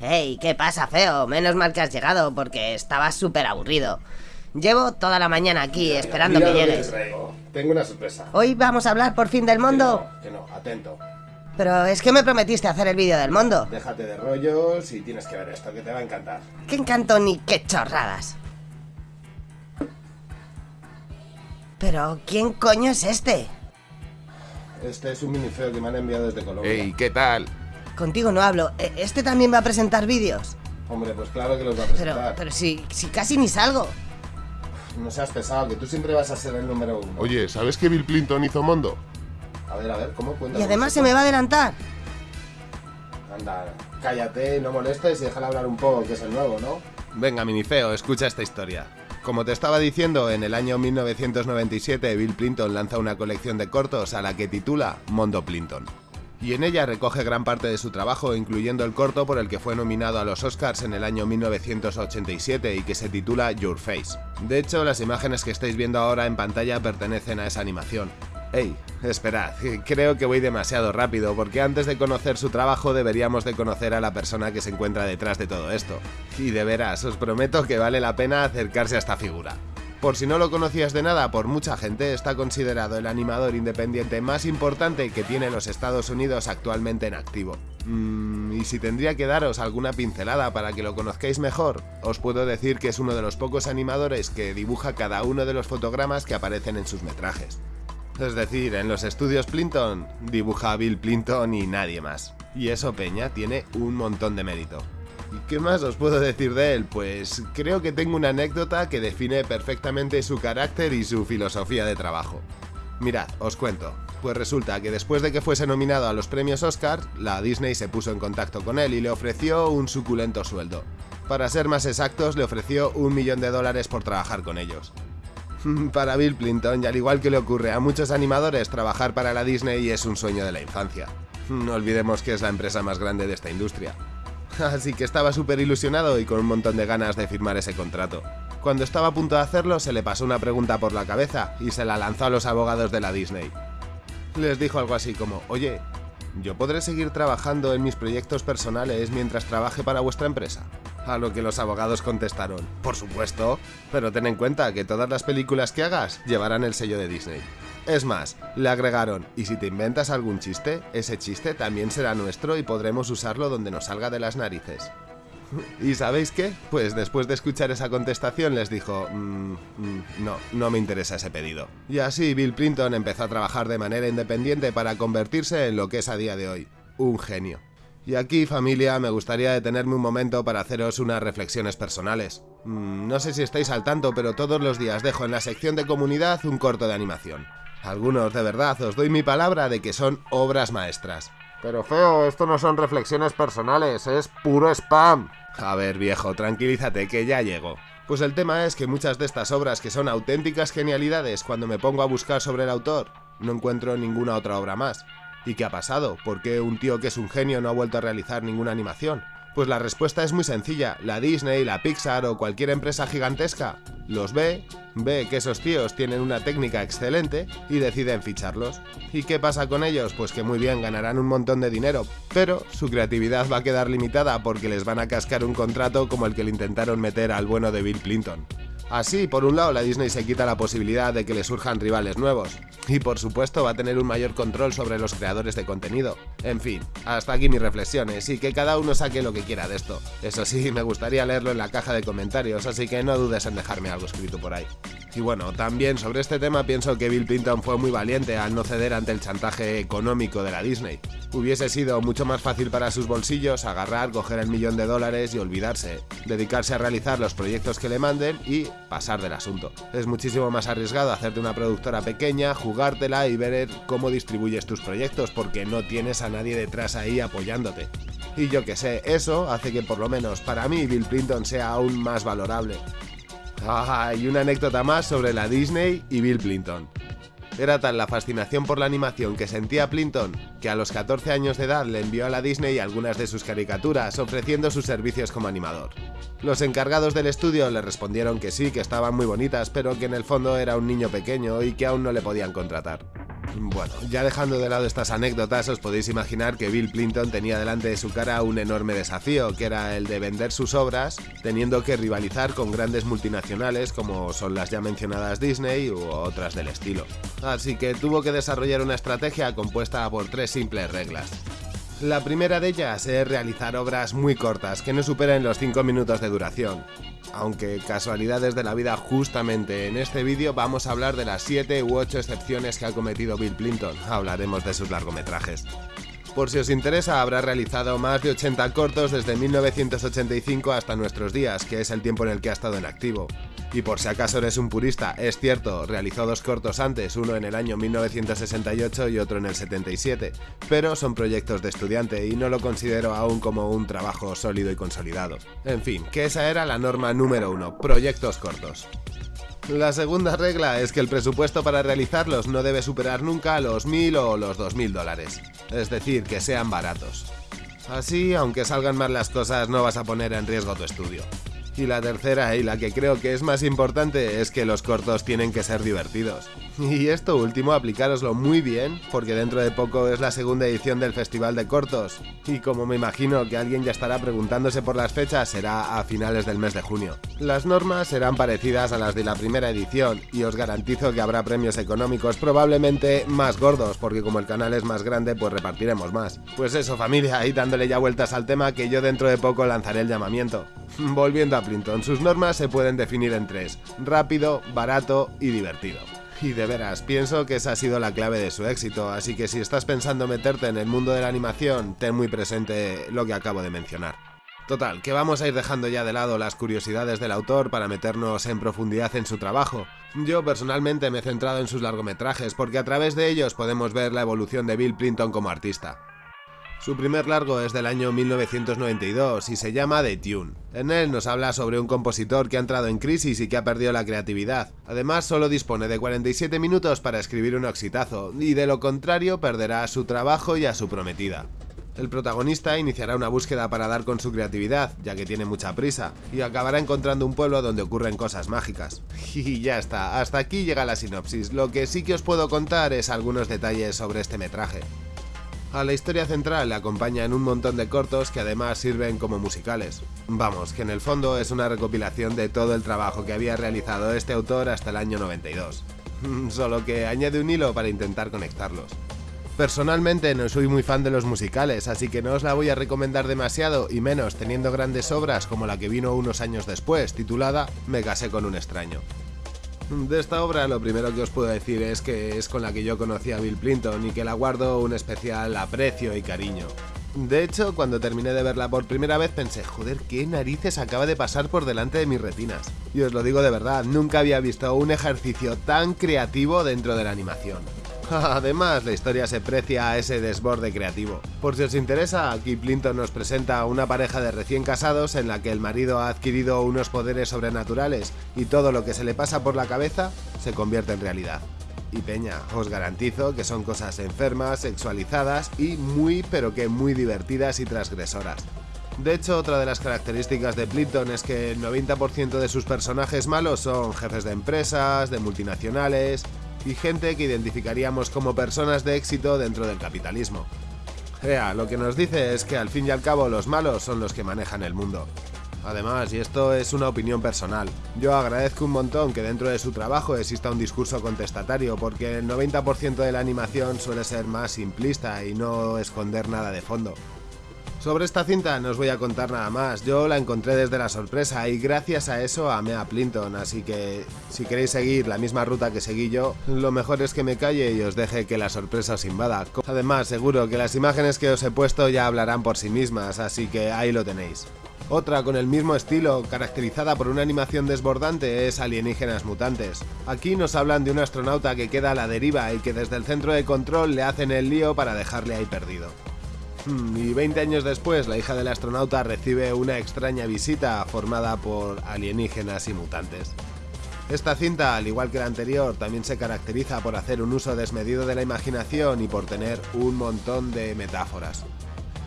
Hey, ¿qué pasa, feo? Menos mal que has llegado porque estaba súper aburrido. Llevo toda la mañana aquí esperando Mira que lo te llegues. traigo. Tengo una sorpresa. Hoy vamos a hablar por fin del Que mundo. no, que no, atento. Pero es que me prometiste hacer el vídeo del mundo. Déjate de rollos y tienes que ver esto, que te va a encantar. Qué encanto ni qué chorradas. Pero, ¿quién coño es este? Este es un minifeo que me han enviado desde Colombia. Ey, ¿qué tal? Contigo no hablo. ¿E- ¿Este también va a presentar vídeos? Hombre, pues claro que los va a Pero, presentar. pero si, si casi ni salgo. No seas pesado, que tú siempre vas a ser el número uno. Oye, ¿sabes que Bill Clinton hizo Mondo? A ver, a ver, ¿cómo cuenta? Y además se me va a adelantar. Anda, cállate, no molestes y déjala hablar un poco, que es el nuevo, ¿no? Venga, minifeo, escucha esta historia. Como te estaba diciendo, en el año 1997 Bill Clinton lanza una colección de cortos a la que titula Mondo Clinton. Y en ella recoge gran parte de su trabajo, incluyendo el corto por el que fue nominado a los Oscars en el año 1987 y que se titula Your Face. De hecho, las imágenes que estáis viendo ahora en pantalla pertenecen a esa animación. Ey, esperad, creo que voy demasiado rápido porque antes de conocer su trabajo deberíamos de conocer a la persona que se encuentra detrás de todo esto. Y de veras, os prometo que vale la pena acercarse a esta figura. Por si no lo conocías de nada, por mucha gente está considerado el animador independiente más importante que tiene los Estados Unidos actualmente en activo. Mm, y si tendría que daros alguna pincelada para que lo conozcáis mejor, os puedo decir que es uno de los pocos animadores que dibuja cada uno de los fotogramas que aparecen en sus metrajes. Es decir, en los estudios Plinton dibuja a Bill Plinton y nadie más. Y eso, Peña, tiene un montón de mérito. ¿Y qué más os puedo decir de él? Pues creo que tengo una anécdota que define perfectamente su carácter y su filosofía de trabajo. Mirad, os cuento. Pues resulta que después de que fuese nominado a los premios Oscar, la Disney se puso en contacto con él y le ofreció un suculento sueldo. Para ser más exactos, le ofreció un millón de dólares por trabajar con ellos. Para Bill Clinton, y al igual que le ocurre a muchos animadores, trabajar para la Disney es un sueño de la infancia. No olvidemos que es la empresa más grande de esta industria. Así que estaba súper ilusionado y con un montón de ganas de firmar ese contrato. Cuando estaba a punto de hacerlo, se le pasó una pregunta por la cabeza y se la lanzó a los abogados de la Disney. Les dijo algo así como, oye, ¿yo podré seguir trabajando en mis proyectos personales mientras trabaje para vuestra empresa? A lo que los abogados contestaron, por supuesto, pero ten en cuenta que todas las películas que hagas llevarán el sello de Disney. Es más, le agregaron, y si te inventas algún chiste, ese chiste también será nuestro y podremos usarlo donde nos salga de las narices. ¿Y sabéis qué? Pues después de escuchar esa contestación les dijo, "Mm, mm, no, no me interesa ese pedido. Y así Bill Clinton empezó a trabajar de manera independiente para convertirse en lo que es a día de hoy, un genio. Y aquí, familia, me gustaría detenerme un momento para haceros unas reflexiones personales. Mm, no sé si estáis al tanto, pero todos los días dejo en la sección de comunidad un corto de animación. Algunos, de verdad, os doy mi palabra de que son obras maestras. Pero feo, esto no son reflexiones personales, es puro spam. A ver, viejo, tranquilízate, que ya llego. Pues el tema es que muchas de estas obras que son auténticas genialidades, cuando me pongo a buscar sobre el autor, no encuentro ninguna otra obra más. ¿Y qué ha pasado? ¿Por qué un tío que es un genio no ha vuelto a realizar ninguna animación? Pues la respuesta es muy sencilla. La Disney, la Pixar o cualquier empresa gigantesca los ve, ve que esos tíos tienen una técnica excelente y deciden ficharlos. ¿Y qué pasa con ellos? Pues que muy bien ganarán un montón de dinero, pero su creatividad va a quedar limitada porque les van a cascar un contrato como el que le intentaron meter al bueno de Bill Clinton. Así, por un lado, la Disney se quita la posibilidad de que le surjan rivales nuevos. Y por supuesto va a tener un mayor control sobre los creadores de contenido. En fin, hasta aquí mis reflexiones y que cada uno saque lo que quiera de esto. Eso sí, me gustaría leerlo en la caja de comentarios, así que no dudes en dejarme algo escrito por ahí. Y bueno, también sobre este tema pienso que Bill Clinton fue muy valiente al no ceder ante el chantaje económico de la Disney. Hubiese sido mucho más fácil para sus bolsillos agarrar, coger el millón de dólares y olvidarse, dedicarse a realizar los proyectos que le manden y pasar del asunto. Es muchísimo más arriesgado hacerte una productora pequeña, jugártela y ver cómo distribuyes tus proyectos porque no tienes a nadie detrás ahí apoyándote. Y yo que sé, eso hace que por lo menos para mí Bill Clinton sea aún más valorable. Ah, y una anécdota más sobre la Disney y Bill Clinton. Era tal la fascinación por la animación que sentía Plinton que a los 14 años de edad le envió a la Disney algunas de sus caricaturas ofreciendo sus servicios como animador. Los encargados del estudio le respondieron que sí, que estaban muy bonitas, pero que en el fondo era un niño pequeño y que aún no le podían contratar. Bueno, ya dejando de lado estas anécdotas, os podéis imaginar que Bill Clinton tenía delante de su cara un enorme desafío, que era el de vender sus obras, teniendo que rivalizar con grandes multinacionales como son las ya mencionadas Disney u otras del estilo. Así que tuvo que desarrollar una estrategia compuesta por tres simples reglas. La primera de ellas es realizar obras muy cortas, que no superen los 5 minutos de duración. Aunque casualidades de la vida justamente en este vídeo vamos a hablar de las 7 u 8 excepciones que ha cometido Bill Clinton, hablaremos de sus largometrajes. Por si os interesa, habrá realizado más de 80 cortos desde 1985 hasta nuestros días, que es el tiempo en el que ha estado en activo. Y por si acaso eres un purista, es cierto, realizó dos cortos antes, uno en el año 1968 y otro en el 77, pero son proyectos de estudiante y no lo considero aún como un trabajo sólido y consolidado. En fin, que esa era la norma número uno, proyectos cortos. La segunda regla es que el presupuesto para realizarlos no debe superar nunca los 1000 o los 2000 dólares, es decir, que sean baratos. Así, aunque salgan mal las cosas, no vas a poner en riesgo tu estudio. Y la tercera, y la que creo que es más importante, es que los cortos tienen que ser divertidos. Y esto último aplicároslo muy bien, porque dentro de poco es la segunda edición del Festival de Cortos. Y como me imagino que alguien ya estará preguntándose por las fechas, será a finales del mes de junio. Las normas serán parecidas a las de la primera edición, y os garantizo que habrá premios económicos probablemente más gordos, porque como el canal es más grande, pues repartiremos más. Pues eso familia, ahí dándole ya vueltas al tema que yo dentro de poco lanzaré el llamamiento. Volviendo a Plinton, sus normas se pueden definir en tres, rápido, barato y divertido. Y de veras, pienso que esa ha sido la clave de su éxito, así que si estás pensando meterte en el mundo de la animación, ten muy presente lo que acabo de mencionar. Total, que vamos a ir dejando ya de lado las curiosidades del autor para meternos en profundidad en su trabajo. Yo personalmente me he centrado en sus largometrajes porque a través de ellos podemos ver la evolución de Bill Plinton como artista. Su primer largo es del año 1992 y se llama The Tune. En él nos habla sobre un compositor que ha entrado en crisis y que ha perdido la creatividad. Además, solo dispone de 47 minutos para escribir un exitazo, y de lo contrario perderá su trabajo y a su prometida. El protagonista iniciará una búsqueda para dar con su creatividad, ya que tiene mucha prisa, y acabará encontrando un pueblo donde ocurren cosas mágicas. Y ya está, hasta aquí llega la sinopsis. Lo que sí que os puedo contar es algunos detalles sobre este metraje. A la historia central acompañan un montón de cortos que además sirven como musicales. Vamos, que en el fondo es una recopilación de todo el trabajo que había realizado este autor hasta el año 92. Solo que añade un hilo para intentar conectarlos. Personalmente no soy muy fan de los musicales, así que no os la voy a recomendar demasiado y menos teniendo grandes obras como la que vino unos años después, titulada Me casé con un extraño. De esta obra lo primero que os puedo decir es que es con la que yo conocí a Bill Clinton y que la guardo un especial aprecio y cariño. De hecho, cuando terminé de verla por primera vez pensé, joder, qué narices acaba de pasar por delante de mis retinas. Y os lo digo de verdad, nunca había visto un ejercicio tan creativo dentro de la animación. Además, la historia se precia a ese desborde creativo. Por si os interesa, aquí Plinton nos presenta una pareja de recién casados en la que el marido ha adquirido unos poderes sobrenaturales y todo lo que se le pasa por la cabeza se convierte en realidad. Y peña, os garantizo que son cosas enfermas, sexualizadas y muy pero que muy divertidas y transgresoras. De hecho, otra de las características de Plinton es que el 90% de sus personajes malos son jefes de empresas, de multinacionales, y gente que identificaríamos como personas de éxito dentro del capitalismo. Ea, lo que nos dice es que al fin y al cabo los malos son los que manejan el mundo. Además, y esto es una opinión personal, yo agradezco un montón que dentro de su trabajo exista un discurso contestatario porque el 90% de la animación suele ser más simplista y no esconder nada de fondo. Sobre esta cinta no os voy a contar nada más, yo la encontré desde la sorpresa y gracias a eso amé a Plinton, así que si queréis seguir la misma ruta que seguí yo, lo mejor es que me calle y os deje que la sorpresa os invada. Además, seguro que las imágenes que os he puesto ya hablarán por sí mismas, así que ahí lo tenéis. Otra con el mismo estilo, caracterizada por una animación desbordante, es Alienígenas Mutantes. Aquí nos hablan de un astronauta que queda a la deriva y que desde el centro de control le hacen el lío para dejarle ahí perdido. Hmm, y 20 años después, la hija del astronauta recibe una extraña visita formada por alienígenas y mutantes. Esta cinta, al igual que la anterior, también se caracteriza por hacer un uso desmedido de la imaginación y por tener un montón de metáforas.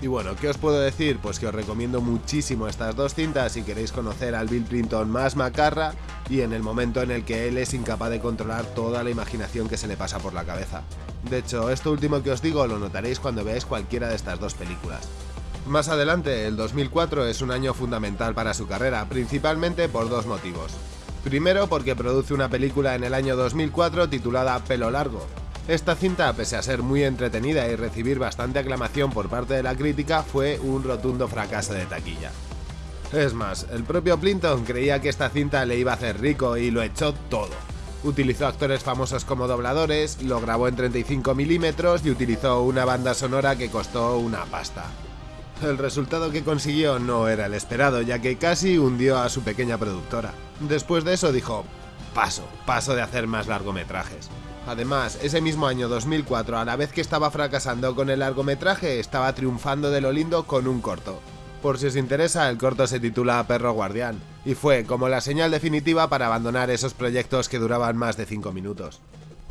Y bueno, ¿qué os puedo decir? Pues que os recomiendo muchísimo estas dos cintas si queréis conocer al Bill Clinton más macarra y en el momento en el que él es incapaz de controlar toda la imaginación que se le pasa por la cabeza. De hecho, esto último que os digo lo notaréis cuando veáis cualquiera de estas dos películas. Más adelante, el 2004 es un año fundamental para su carrera, principalmente por dos motivos. Primero porque produce una película en el año 2004 titulada Pelo Largo. Esta cinta, pese a ser muy entretenida y recibir bastante aclamación por parte de la crítica, fue un rotundo fracaso de taquilla. Es más, el propio Plinton creía que esta cinta le iba a hacer rico y lo echó todo. Utilizó actores famosos como dobladores, lo grabó en 35 milímetros y utilizó una banda sonora que costó una pasta. El resultado que consiguió no era el esperado, ya que casi hundió a su pequeña productora. Después de eso dijo, paso, paso de hacer más largometrajes. Además, ese mismo año 2004, a la vez que estaba fracasando con el largometraje, estaba triunfando de lo lindo con un corto. Por si os interesa, el corto se titula Perro Guardián, y fue como la señal definitiva para abandonar esos proyectos que duraban más de 5 minutos.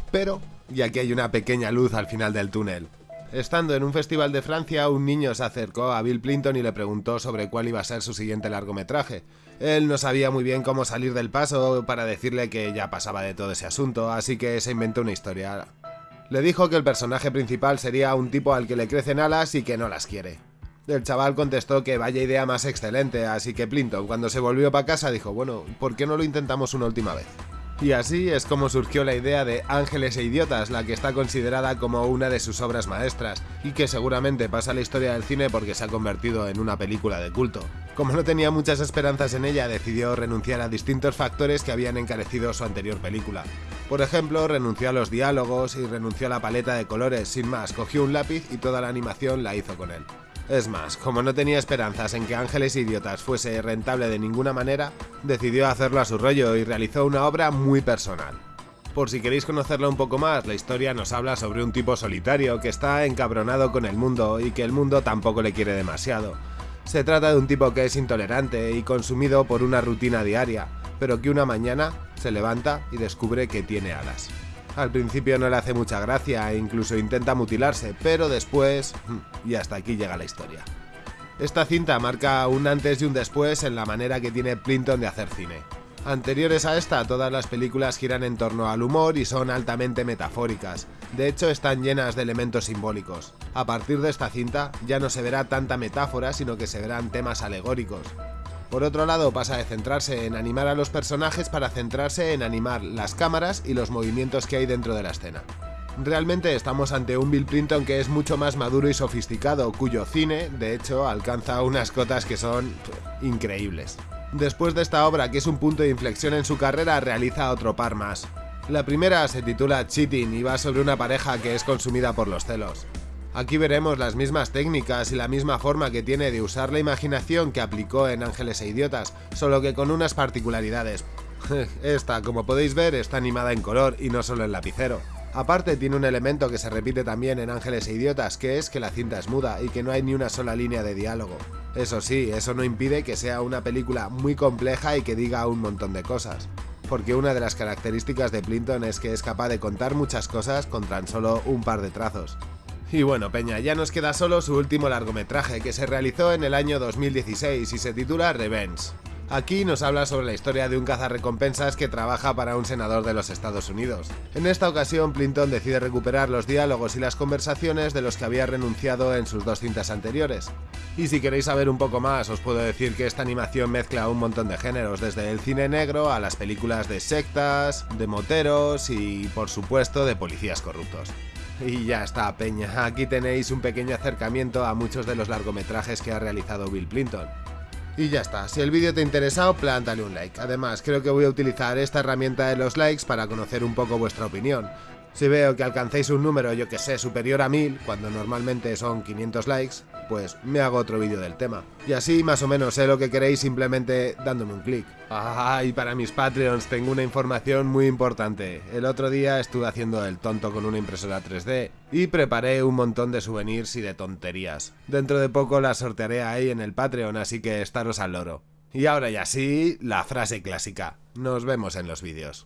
Pero, y aquí hay una pequeña luz al final del túnel, Estando en un festival de Francia, un niño se acercó a Bill Clinton y le preguntó sobre cuál iba a ser su siguiente largometraje. Él no sabía muy bien cómo salir del paso para decirle que ya pasaba de todo ese asunto, así que se inventó una historia. Le dijo que el personaje principal sería un tipo al que le crecen alas y que no las quiere. El chaval contestó que vaya idea más excelente, así que Clinton, cuando se volvió para casa, dijo, bueno, ¿por qué no lo intentamos una última vez? Y así es como surgió la idea de Ángeles e Idiotas, la que está considerada como una de sus obras maestras, y que seguramente pasa a la historia del cine porque se ha convertido en una película de culto. Como no tenía muchas esperanzas en ella, decidió renunciar a distintos factores que habían encarecido su anterior película. Por ejemplo, renunció a los diálogos y renunció a la paleta de colores, sin más, cogió un lápiz y toda la animación la hizo con él. Es más, como no tenía esperanzas en que Ángeles Idiotas fuese rentable de ninguna manera, decidió hacerlo a su rollo y realizó una obra muy personal. Por si queréis conocerlo un poco más, la historia nos habla sobre un tipo solitario que está encabronado con el mundo y que el mundo tampoco le quiere demasiado. Se trata de un tipo que es intolerante y consumido por una rutina diaria, pero que una mañana se levanta y descubre que tiene alas. Al principio no le hace mucha gracia e incluso intenta mutilarse, pero después... y hasta aquí llega la historia. Esta cinta marca un antes y un después en la manera que tiene Plinton de hacer cine. Anteriores a esta, todas las películas giran en torno al humor y son altamente metafóricas. De hecho, están llenas de elementos simbólicos. A partir de esta cinta, ya no se verá tanta metáfora, sino que se verán temas alegóricos. Por otro lado, pasa de centrarse en animar a los personajes para centrarse en animar las cámaras y los movimientos que hay dentro de la escena. Realmente estamos ante un Bill Clinton que es mucho más maduro y sofisticado, cuyo cine, de hecho, alcanza unas cotas que son increíbles. Después de esta obra, que es un punto de inflexión en su carrera, realiza otro par más. La primera se titula Cheating y va sobre una pareja que es consumida por los celos. Aquí veremos las mismas técnicas y la misma forma que tiene de usar la imaginación que aplicó en Ángeles e Idiotas, solo que con unas particularidades. Esta, como podéis ver, está animada en color y no solo en lapicero. Aparte tiene un elemento que se repite también en Ángeles e Idiotas, que es que la cinta es muda y que no hay ni una sola línea de diálogo. Eso sí, eso no impide que sea una película muy compleja y que diga un montón de cosas. Porque una de las características de Plinton es que es capaz de contar muchas cosas con tan solo un par de trazos. Y bueno, Peña, ya nos queda solo su último largometraje, que se realizó en el año 2016 y se titula Revenge. Aquí nos habla sobre la historia de un cazarrecompensas que trabaja para un senador de los Estados Unidos. En esta ocasión, Plinton decide recuperar los diálogos y las conversaciones de los que había renunciado en sus dos cintas anteriores. Y si queréis saber un poco más, os puedo decir que esta animación mezcla un montón de géneros, desde el cine negro a las películas de sectas, de moteros y, por supuesto, de policías corruptos. Y ya está, Peña. Aquí tenéis un pequeño acercamiento a muchos de los largometrajes que ha realizado Bill Clinton. Y ya está, si el vídeo te ha interesado, plántale un like. Además, creo que voy a utilizar esta herramienta de los likes para conocer un poco vuestra opinión. Si veo que alcancéis un número, yo que sé, superior a 1000, cuando normalmente son 500 likes, pues me hago otro vídeo del tema. Y así más o menos sé lo que queréis simplemente dándome un clic. Ah, y para mis Patreons tengo una información muy importante. El otro día estuve haciendo el tonto con una impresora 3D y preparé un montón de souvenirs y de tonterías. Dentro de poco las sortearé ahí en el Patreon, así que estaros al loro. Y ahora ya sí, la frase clásica. Nos vemos en los vídeos.